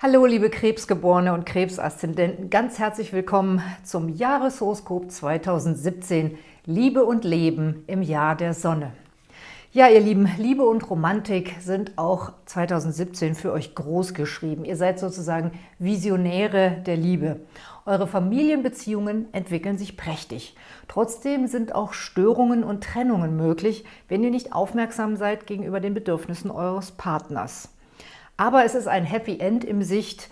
Hallo liebe Krebsgeborene und Krebsaszendenten, ganz herzlich willkommen zum Jahreshoroskop 2017 Liebe und Leben im Jahr der Sonne. Ja, ihr Lieben, Liebe und Romantik sind auch 2017 für euch groß geschrieben. Ihr seid sozusagen Visionäre der Liebe. Eure Familienbeziehungen entwickeln sich prächtig. Trotzdem sind auch Störungen und Trennungen möglich, wenn ihr nicht aufmerksam seid gegenüber den Bedürfnissen eures Partners. Aber es ist ein Happy End im Sicht,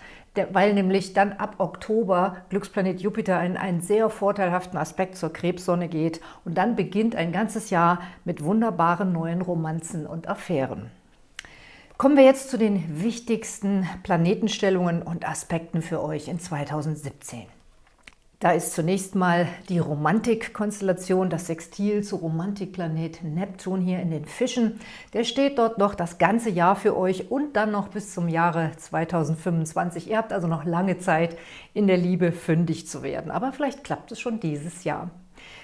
weil nämlich dann ab Oktober Glücksplanet Jupiter in einen sehr vorteilhaften Aspekt zur Krebssonne geht und dann beginnt ein ganzes Jahr mit wunderbaren neuen Romanzen und Affären. Kommen wir jetzt zu den wichtigsten Planetenstellungen und Aspekten für euch in 2017. Da ist zunächst mal die Romantikkonstellation, das Sextil zu Romantikplanet Neptun hier in den Fischen. Der steht dort noch das ganze Jahr für euch und dann noch bis zum Jahre 2025. Ihr habt also noch lange Zeit, in der Liebe fündig zu werden. Aber vielleicht klappt es schon dieses Jahr.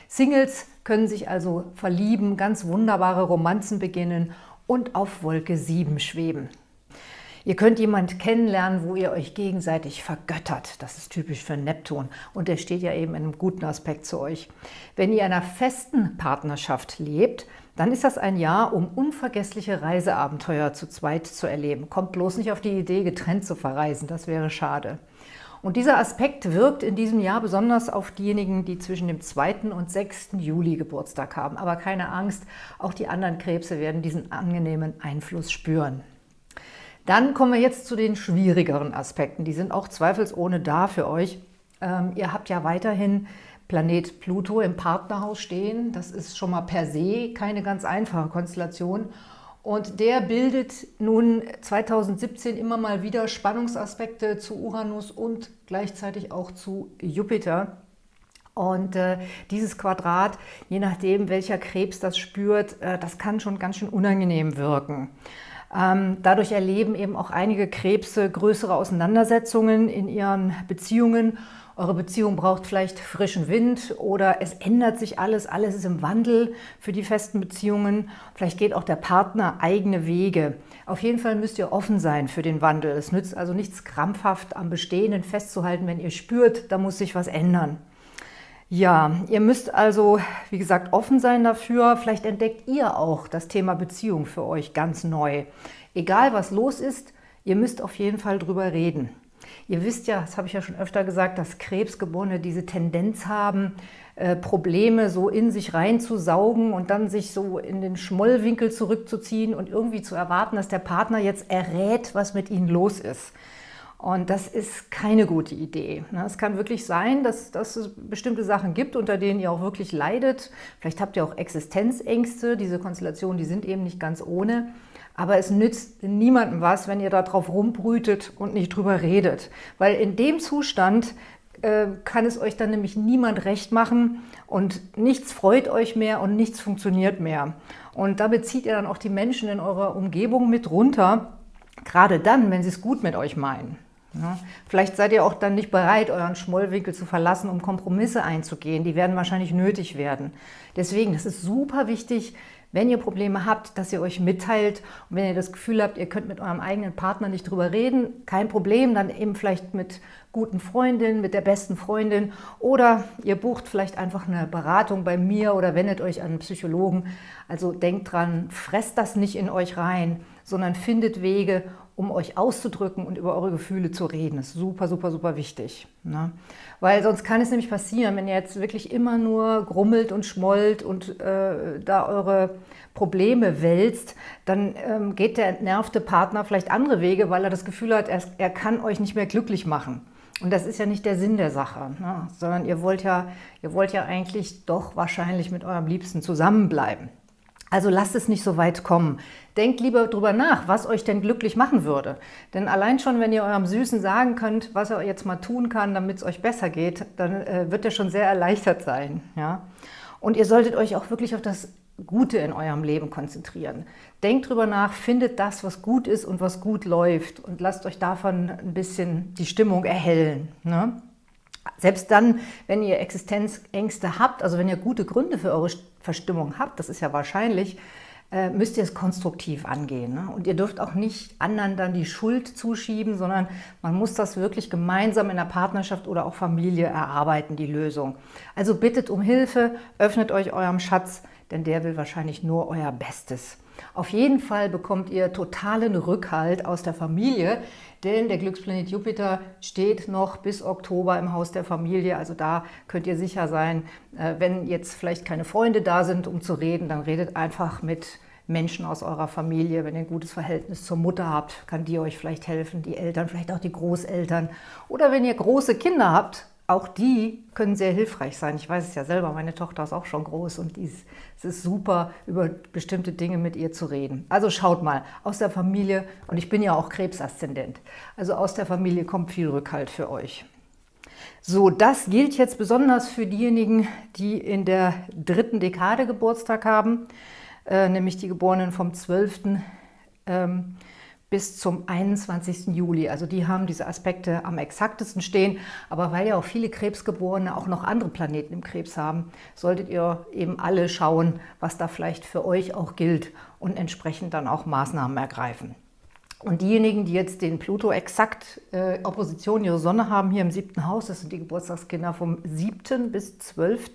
Singles können sich also verlieben, ganz wunderbare Romanzen beginnen und auf Wolke 7 schweben. Ihr könnt jemand kennenlernen, wo ihr euch gegenseitig vergöttert. Das ist typisch für Neptun und der steht ja eben in einem guten Aspekt zu euch. Wenn ihr in einer festen Partnerschaft lebt, dann ist das ein Jahr, um unvergessliche Reiseabenteuer zu zweit zu erleben. Kommt bloß nicht auf die Idee, getrennt zu verreisen, das wäre schade. Und dieser Aspekt wirkt in diesem Jahr besonders auf diejenigen, die zwischen dem 2. und 6. Juli Geburtstag haben. Aber keine Angst, auch die anderen Krebse werden diesen angenehmen Einfluss spüren. Dann kommen wir jetzt zu den schwierigeren Aspekten. Die sind auch zweifelsohne da für euch. Ähm, ihr habt ja weiterhin Planet Pluto im Partnerhaus stehen. Das ist schon mal per se keine ganz einfache Konstellation. Und der bildet nun 2017 immer mal wieder Spannungsaspekte zu Uranus und gleichzeitig auch zu Jupiter. Und äh, dieses Quadrat, je nachdem, welcher Krebs das spürt, äh, das kann schon ganz schön unangenehm wirken. Ähm, dadurch erleben eben auch einige Krebse größere Auseinandersetzungen in ihren Beziehungen. Eure Beziehung braucht vielleicht frischen Wind oder es ändert sich alles, alles ist im Wandel für die festen Beziehungen. Vielleicht geht auch der Partner eigene Wege. Auf jeden Fall müsst ihr offen sein für den Wandel. Es nützt also nichts krampfhaft am Bestehenden festzuhalten, wenn ihr spürt, da muss sich was ändern. Ja, ihr müsst also, wie gesagt, offen sein dafür. Vielleicht entdeckt ihr auch das Thema Beziehung für euch ganz neu. Egal, was los ist, ihr müsst auf jeden Fall drüber reden. Ihr wisst ja, das habe ich ja schon öfter gesagt, dass Krebsgeborene diese Tendenz haben, äh, Probleme so in sich reinzusaugen und dann sich so in den Schmollwinkel zurückzuziehen und irgendwie zu erwarten, dass der Partner jetzt errät, was mit ihnen los ist. Und das ist keine gute Idee. Ne? Es kann wirklich sein, dass, dass, es bestimmte Sachen gibt, unter denen ihr auch wirklich leidet. Vielleicht habt ihr auch Existenzängste. Diese Konstellationen, die sind eben nicht ganz ohne. Aber es nützt niemandem was, wenn ihr darauf rumbrütet und nicht drüber redet. Weil in dem Zustand äh, kann es euch dann nämlich niemand recht machen und nichts freut euch mehr und nichts funktioniert mehr. Und damit zieht ihr dann auch die Menschen in eurer Umgebung mit runter, gerade dann, wenn sie es gut mit euch meinen. Ja, vielleicht seid ihr auch dann nicht bereit, euren Schmollwinkel zu verlassen, um Kompromisse einzugehen. Die werden wahrscheinlich nötig werden. Deswegen, das ist super wichtig, wenn ihr Probleme habt, dass ihr euch mitteilt. Und wenn ihr das Gefühl habt, ihr könnt mit eurem eigenen Partner nicht drüber reden, kein Problem, dann eben vielleicht mit guten Freundinnen, mit der besten Freundin oder ihr bucht vielleicht einfach eine Beratung bei mir oder wendet euch an einen Psychologen. Also denkt dran, fresst das nicht in euch rein, sondern findet Wege, um euch auszudrücken und über eure Gefühle zu reden. Das ist super, super, super wichtig. Ne? Weil sonst kann es nämlich passieren, wenn ihr jetzt wirklich immer nur grummelt und schmollt und äh, da eure Probleme wälzt, dann ähm, geht der entnervte Partner vielleicht andere Wege, weil er das Gefühl hat, er, er kann euch nicht mehr glücklich machen. Und das ist ja nicht der Sinn der Sache, ne? sondern ihr wollt, ja, ihr wollt ja eigentlich doch wahrscheinlich mit eurem Liebsten zusammenbleiben. Also lasst es nicht so weit kommen. Denkt lieber drüber nach, was euch denn glücklich machen würde. Denn allein schon, wenn ihr eurem Süßen sagen könnt, was er jetzt mal tun kann, damit es euch besser geht, dann äh, wird er schon sehr erleichtert sein. Ja? Und ihr solltet euch auch wirklich auf das Gute in eurem Leben konzentrieren. Denkt drüber nach, findet das, was gut ist und was gut läuft und lasst euch davon ein bisschen die Stimmung erhellen. Ne? Selbst dann, wenn ihr Existenzängste habt, also wenn ihr gute Gründe für eure Verstimmung habt, das ist ja wahrscheinlich, äh, müsst ihr es konstruktiv angehen. Ne? Und ihr dürft auch nicht anderen dann die Schuld zuschieben, sondern man muss das wirklich gemeinsam in der Partnerschaft oder auch Familie erarbeiten, die Lösung. Also bittet um Hilfe, öffnet euch eurem Schatz, denn der will wahrscheinlich nur euer Bestes. Auf jeden Fall bekommt ihr totalen Rückhalt aus der Familie, denn der Glücksplanet Jupiter steht noch bis Oktober im Haus der Familie. Also da könnt ihr sicher sein, äh, wenn jetzt vielleicht keine Freunde da sind, um zu reden, dann redet einfach mit Menschen aus eurer Familie, wenn ihr ein gutes Verhältnis zur Mutter habt, kann die euch vielleicht helfen, die Eltern, vielleicht auch die Großeltern. Oder wenn ihr große Kinder habt, auch die können sehr hilfreich sein. Ich weiß es ja selber, meine Tochter ist auch schon groß und ist, es ist super, über bestimmte Dinge mit ihr zu reden. Also schaut mal, aus der Familie, und ich bin ja auch Krebsaszendent, also aus der Familie kommt viel Rückhalt für euch. So, das gilt jetzt besonders für diejenigen, die in der dritten Dekade Geburtstag haben. Äh, nämlich die Geborenen vom 12. Ähm, bis zum 21. Juli. Also die haben diese Aspekte am exaktesten stehen. Aber weil ja auch viele Krebsgeborene auch noch andere Planeten im Krebs haben, solltet ihr eben alle schauen, was da vielleicht für euch auch gilt und entsprechend dann auch Maßnahmen ergreifen. Und diejenigen, die jetzt den Pluto exakt äh, Opposition ihre Sonne haben, hier im siebten Haus, das sind die Geburtstagskinder vom 7. bis 12.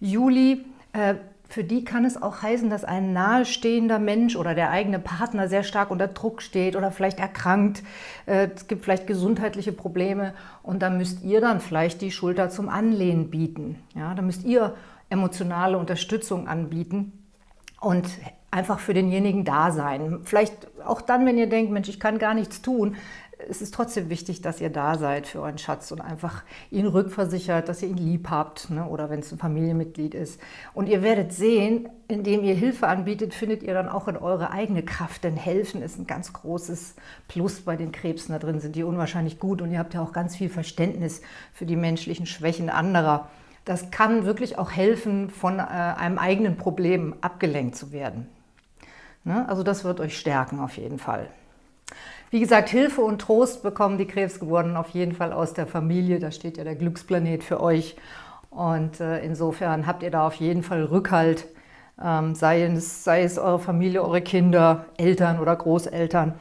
Juli, äh, für die kann es auch heißen, dass ein nahestehender Mensch oder der eigene Partner sehr stark unter Druck steht oder vielleicht erkrankt. Äh, es gibt vielleicht gesundheitliche Probleme und da müsst ihr dann vielleicht die Schulter zum Anlehnen bieten. Ja, da müsst ihr emotionale Unterstützung anbieten und einfach für denjenigen da sein. Vielleicht auch dann, wenn ihr denkt, Mensch, ich kann gar nichts tun, es ist trotzdem wichtig, dass ihr da seid für euren Schatz und einfach ihn rückversichert, dass ihr ihn lieb habt ne? oder wenn es ein Familienmitglied ist. Und ihr werdet sehen, indem ihr Hilfe anbietet, findet ihr dann auch in eure eigene Kraft, denn helfen ist ein ganz großes Plus bei den Krebsen. Da drin sind die unwahrscheinlich gut und ihr habt ja auch ganz viel Verständnis für die menschlichen Schwächen anderer. Das kann wirklich auch helfen, von äh, einem eigenen Problem abgelenkt zu werden. Ne? Also das wird euch stärken auf jeden Fall. Wie gesagt, Hilfe und Trost bekommen die Krebsgeborenen auf jeden Fall aus der Familie. Da steht ja der Glücksplanet für euch. Und äh, insofern habt ihr da auf jeden Fall Rückhalt, ähm, sei, es, sei es eure Familie, eure Kinder, Eltern oder Großeltern.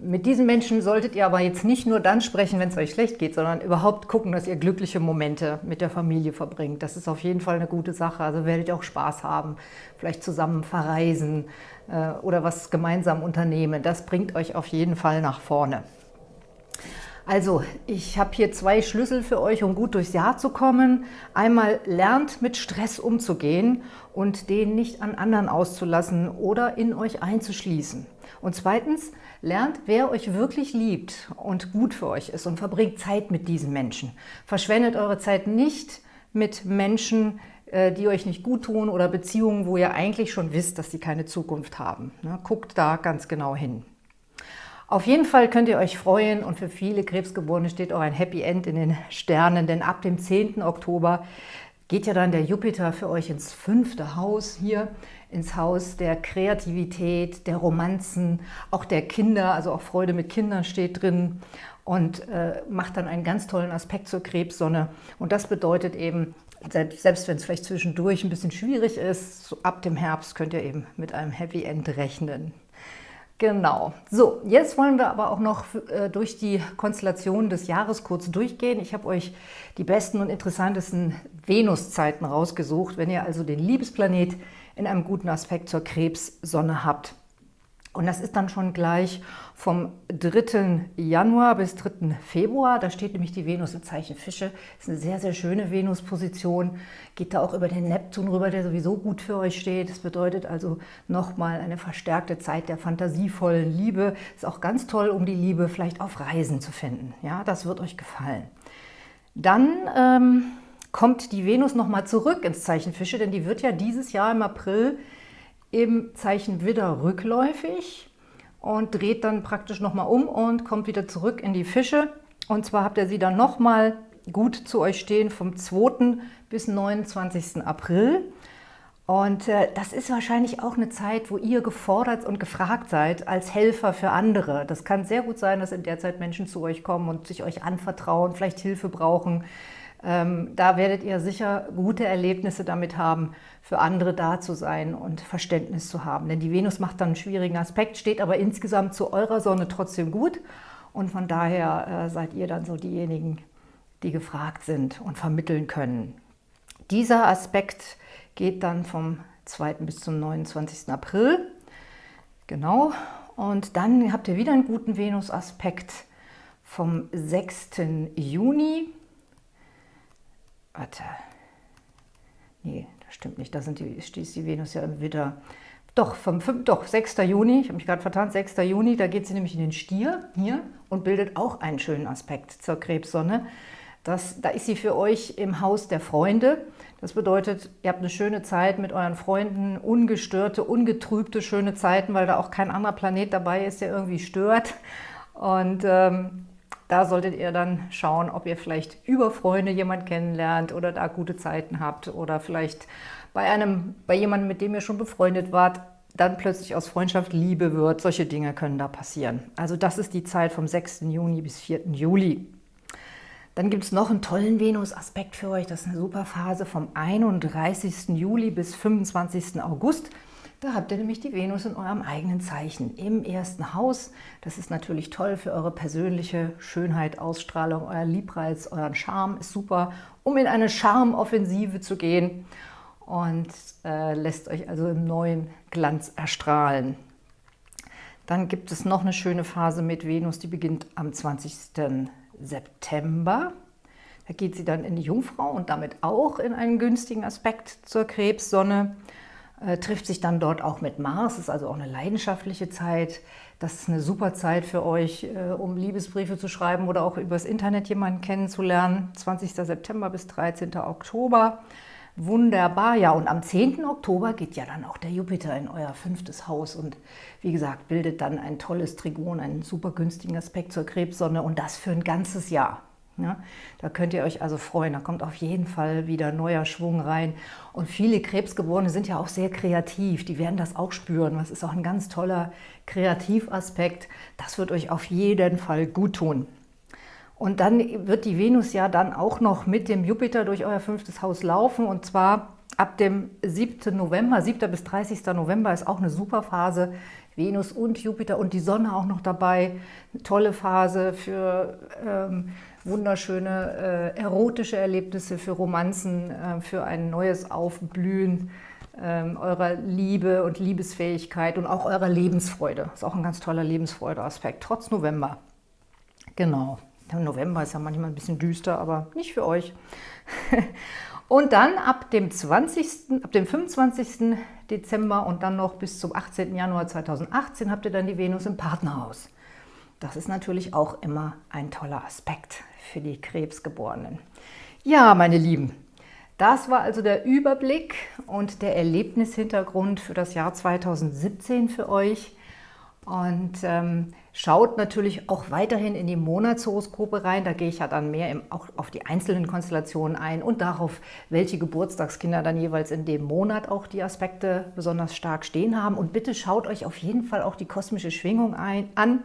Mit diesen Menschen solltet ihr aber jetzt nicht nur dann sprechen, wenn es euch schlecht geht, sondern überhaupt gucken, dass ihr glückliche Momente mit der Familie verbringt. Das ist auf jeden Fall eine gute Sache. Also werdet ihr auch Spaß haben, vielleicht zusammen verreisen äh, oder was gemeinsam unternehmen. Das bringt euch auf jeden Fall nach vorne. Also, ich habe hier zwei Schlüssel für euch, um gut durchs Jahr zu kommen. Einmal lernt mit Stress umzugehen und den nicht an anderen auszulassen oder in euch einzuschließen. Und zweitens, lernt, wer euch wirklich liebt und gut für euch ist und verbringt Zeit mit diesen Menschen. Verschwendet eure Zeit nicht mit Menschen, äh, die euch nicht gut tun oder Beziehungen, wo ihr eigentlich schon wisst, dass sie keine Zukunft haben. Ne, guckt da ganz genau hin. Auf jeden Fall könnt ihr euch freuen und für viele Krebsgeborene steht auch ein Happy End in den Sternen, denn ab dem 10. Oktober geht ja dann der Jupiter für euch ins fünfte Haus hier, ins Haus der Kreativität, der Romanzen, auch der Kinder, also auch Freude mit Kindern steht drin und äh, macht dann einen ganz tollen Aspekt zur Krebssonne. Und das bedeutet eben, selbst, selbst wenn es vielleicht zwischendurch ein bisschen schwierig ist, so ab dem Herbst könnt ihr eben mit einem Happy End rechnen. Genau. So, jetzt wollen wir aber auch noch äh, durch die Konstellation des Jahres kurz durchgehen. Ich habe euch die besten und interessantesten Venuszeiten rausgesucht, wenn ihr also den Liebesplanet in einem guten Aspekt zur Krebssonne habt. Und das ist dann schon gleich vom 3. Januar bis 3. Februar. Da steht nämlich die Venus im Zeichen Fische. Das ist eine sehr, sehr schöne Venus-Position. Geht da auch über den Neptun rüber, der sowieso gut für euch steht. Das bedeutet also nochmal eine verstärkte Zeit der fantasievollen Liebe. Ist auch ganz toll, um die Liebe vielleicht auf Reisen zu finden. Ja, das wird euch gefallen. Dann ähm, kommt die Venus nochmal zurück ins Zeichen Fische, denn die wird ja dieses Jahr im April im Zeichen Widder rückläufig und dreht dann praktisch nochmal um und kommt wieder zurück in die Fische. Und zwar habt ihr sie dann nochmal gut zu euch stehen vom 2. bis 29. April. Und äh, das ist wahrscheinlich auch eine Zeit, wo ihr gefordert und gefragt seid als Helfer für andere. Das kann sehr gut sein, dass in der Zeit Menschen zu euch kommen und sich euch anvertrauen, vielleicht Hilfe brauchen da werdet ihr sicher gute Erlebnisse damit haben, für andere da zu sein und Verständnis zu haben. Denn die Venus macht dann einen schwierigen Aspekt, steht aber insgesamt zu eurer Sonne trotzdem gut. Und von daher äh, seid ihr dann so diejenigen, die gefragt sind und vermitteln können. Dieser Aspekt geht dann vom 2. bis zum 29. April. Genau. Und dann habt ihr wieder einen guten Venus-Aspekt vom 6. Juni. Warte. Nee, das stimmt nicht. Da sind die, ist die Venus ja im Widder. Doch, vom 5, doch, 6. Juni, ich habe mich gerade vertan, 6. Juni, da geht sie nämlich in den Stier hier und bildet auch einen schönen Aspekt zur Krebssonne. Das, da ist sie für euch im Haus der Freunde. Das bedeutet, ihr habt eine schöne Zeit mit euren Freunden, ungestörte, ungetrübte, schöne Zeiten, weil da auch kein anderer Planet dabei ist, der irgendwie stört. Und ähm, da solltet ihr dann schauen, ob ihr vielleicht über Freunde jemand kennenlernt oder da gute Zeiten habt oder vielleicht bei, einem, bei jemandem, mit dem ihr schon befreundet wart, dann plötzlich aus Freundschaft Liebe wird. Solche Dinge können da passieren. Also das ist die Zeit vom 6. Juni bis 4. Juli. Dann gibt es noch einen tollen Venus-Aspekt für euch. Das ist eine super Phase vom 31. Juli bis 25. August. Da habt ihr nämlich die Venus in eurem eigenen Zeichen, im ersten Haus. Das ist natürlich toll für eure persönliche Schönheit, Ausstrahlung, euer Liebreiz, euren Charme ist super, um in eine Charmoffensive zu gehen und äh, lässt euch also im neuen Glanz erstrahlen. Dann gibt es noch eine schöne Phase mit Venus, die beginnt am 20. September. Da geht sie dann in die Jungfrau und damit auch in einen günstigen Aspekt zur Krebssonne. Äh, trifft sich dann dort auch mit Mars, ist also auch eine leidenschaftliche Zeit. Das ist eine super Zeit für euch, äh, um Liebesbriefe zu schreiben oder auch übers Internet jemanden kennenzulernen. 20. September bis 13. Oktober. Wunderbar, ja. Und am 10. Oktober geht ja dann auch der Jupiter in euer fünftes Haus und wie gesagt, bildet dann ein tolles Trigon, einen super günstigen Aspekt zur Krebssonne und das für ein ganzes Jahr. Ja, da könnt ihr euch also freuen, da kommt auf jeden Fall wieder neuer Schwung rein. Und viele Krebsgeborene sind ja auch sehr kreativ, die werden das auch spüren. Das ist auch ein ganz toller Kreativaspekt. Das wird euch auf jeden Fall gut tun. Und dann wird die Venus ja dann auch noch mit dem Jupiter durch euer fünftes Haus laufen und zwar ab dem 7. November, 7. bis 30. November ist auch eine super Phase. Venus und Jupiter und die Sonne auch noch dabei. Eine tolle Phase für ähm, wunderschöne äh, erotische Erlebnisse, für Romanzen, äh, für ein neues Aufblühen äh, eurer Liebe und Liebesfähigkeit und auch eurer Lebensfreude. Ist auch ein ganz toller Lebensfreude-Aspekt, trotz November. Genau. November ist ja manchmal ein bisschen düster, aber nicht für euch. und dann ab dem 20., ab dem 25. Dezember und dann noch bis zum 18. Januar 2018 habt ihr dann die Venus im Partnerhaus. Das ist natürlich auch immer ein toller Aspekt für die Krebsgeborenen. Ja, meine Lieben, das war also der Überblick und der Erlebnishintergrund für das Jahr 2017 für euch. Und ähm, schaut natürlich auch weiterhin in die Monatshoroskope rein. Da gehe ich ja dann mehr im, auch auf die einzelnen Konstellationen ein und darauf, welche Geburtstagskinder dann jeweils in dem Monat auch die Aspekte besonders stark stehen haben. Und bitte schaut euch auf jeden Fall auch die kosmische Schwingung ein, an,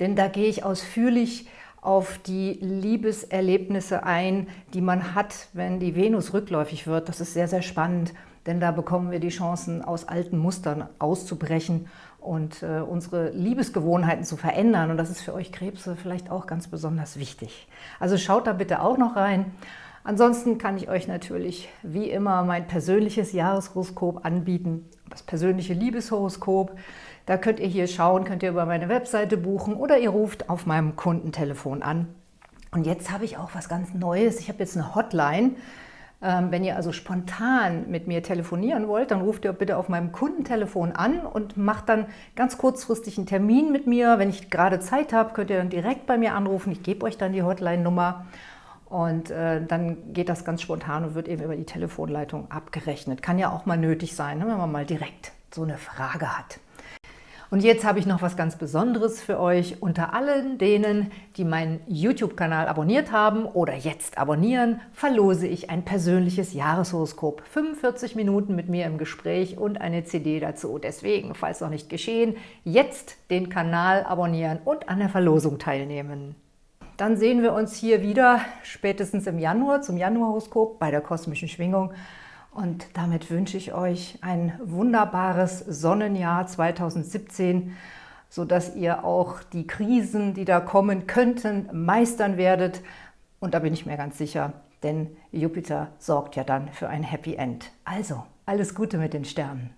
denn da gehe ich ausführlich auf die Liebeserlebnisse ein, die man hat, wenn die Venus rückläufig wird. Das ist sehr, sehr spannend, denn da bekommen wir die Chancen, aus alten Mustern auszubrechen und äh, unsere Liebesgewohnheiten zu verändern. Und das ist für euch Krebse vielleicht auch ganz besonders wichtig. Also schaut da bitte auch noch rein. Ansonsten kann ich euch natürlich wie immer mein persönliches Jahreshoroskop anbieten, das persönliche Liebeshoroskop. Da könnt ihr hier schauen, könnt ihr über meine Webseite buchen oder ihr ruft auf meinem Kundentelefon an. Und jetzt habe ich auch was ganz Neues. Ich habe jetzt eine Hotline. Ähm, wenn ihr also spontan mit mir telefonieren wollt, dann ruft ihr bitte auf meinem Kundentelefon an und macht dann ganz kurzfristig einen Termin mit mir. Wenn ich gerade Zeit habe, könnt ihr dann direkt bei mir anrufen. Ich gebe euch dann die Hotline-Nummer und äh, dann geht das ganz spontan und wird eben über die Telefonleitung abgerechnet. Kann ja auch mal nötig sein, ne, wenn man mal direkt so eine Frage hat. Und jetzt habe ich noch was ganz Besonderes für euch. Unter allen denen, die meinen YouTube-Kanal abonniert haben oder jetzt abonnieren, verlose ich ein persönliches Jahreshoroskop. 45 Minuten mit mir im Gespräch und eine CD dazu. Deswegen, falls noch nicht geschehen, jetzt den Kanal abonnieren und an der Verlosung teilnehmen. dann sehen wir uns hier wieder spätestens im Januar zum Januarhoroskop bei der kosmischen Schwingung. Und damit wünsche ich euch ein wunderbares Sonnenjahr 2017, sodass ihr auch die Krisen, die da kommen könnten, meistern werdet. Und da bin ich mir ganz sicher, denn Jupiter sorgt ja dann für ein Happy End. Also, alles Gute mit den Sternen.